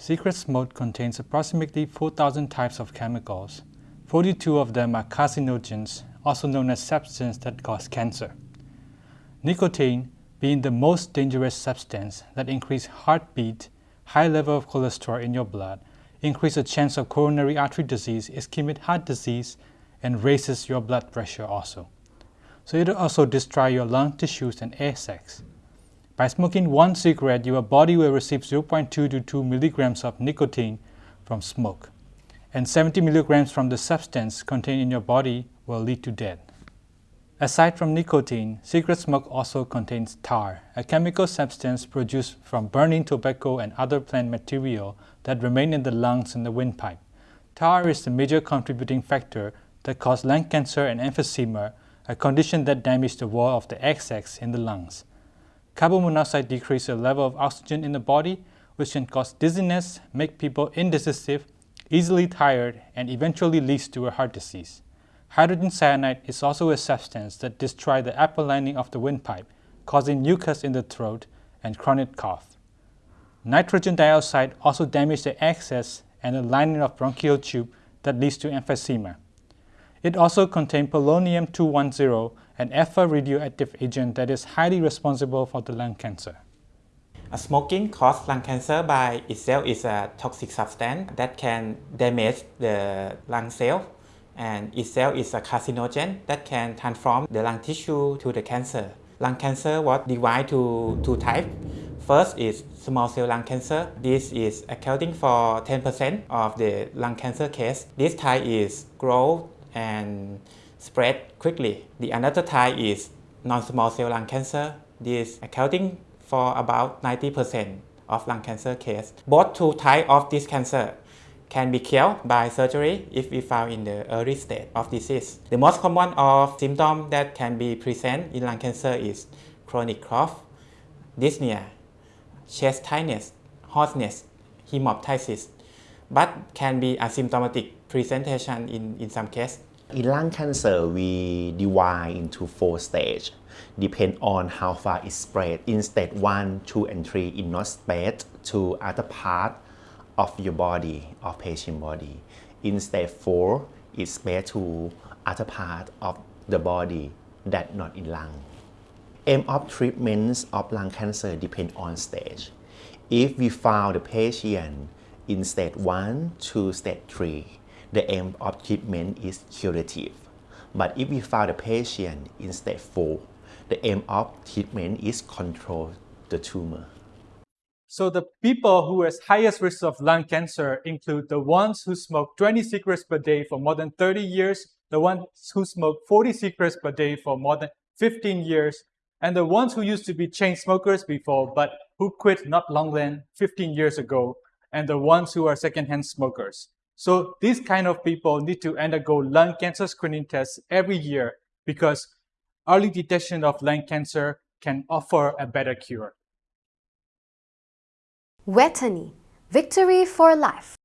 Cigarette smoke contains approximately 4,000 types of chemicals. 42 of them are carcinogens, also known as substances that cause cancer. Nicotine, being the most dangerous substance that increase heartbeat, high level of cholesterol in your blood, increase the chance of coronary artery disease, ischemic heart disease, and raises your blood pressure also. So it also destroy your lung tissues and air sacs. By smoking one cigarette, your body will receive 0.2 to 2 milligrams of nicotine from smoke, and 70 milligrams from the substance contained in your body will lead to death. Aside from nicotine, cigarette smoke also contains tar, a chemical substance produced from burning tobacco and other plant material that remain in the lungs and the windpipe. Tar is the major contributing factor that cause lung cancer and emphysema, a condition that damages the wall of the sacs in the lungs. Carbon monoxide decreases the level of oxygen in the body, which can cause dizziness, make people indecisive, easily tired, and eventually leads to a heart disease. Hydrogen cyanide is also a substance that destroys the upper lining of the windpipe, causing mucus in the throat and chronic cough. Nitrogen dioxide also damages the access and the lining of bronchial tube that leads to emphysema. It also contains polonium-210, an alpha radioactive agent that is highly responsible for the lung cancer. Smoking causes lung cancer by itself is a toxic substance that can damage the lung cell and itself is a carcinogen that can transform the lung tissue to the cancer. Lung cancer was divided to two types. First is small cell lung cancer. This is accounting for 10% of the lung cancer case. This type is grow and spread quickly. The another type is non-small cell lung cancer. This accounting for about 90% of lung cancer case. Both two types of this cancer can be cured by surgery if we found in the early stage of disease. The most common of symptoms that can be present in lung cancer is chronic cough, dyspnea, chest tightness, hoarseness, hemoptysis, but can be asymptomatic presentation in, in some cases. In lung cancer, we divide into four stages, depend on how far it spread. In stage 1, 2, and 3, it not spread to other part of your body, of patient body. In stage 4, it spread to other part of the body that not in lung. Aim of treatments of lung cancer depend on stage. If we found the patient in stage 1 to stage 3, the aim of treatment is curative. But if we found the patient in stage 4, the aim of treatment is control the tumor. So the people who has highest risk of lung cancer include the ones who smoke 20 cigarettes per day for more than 30 years, the ones who smoke 40 cigarettes per day for more than 15 years, and the ones who used to be chain smokers before but who quit not long than 15 years ago, and the ones who are secondhand smokers. So these kind of people need to undergo lung cancer screening tests every year because early detection of lung cancer can offer a better cure. Wetany, victory for life.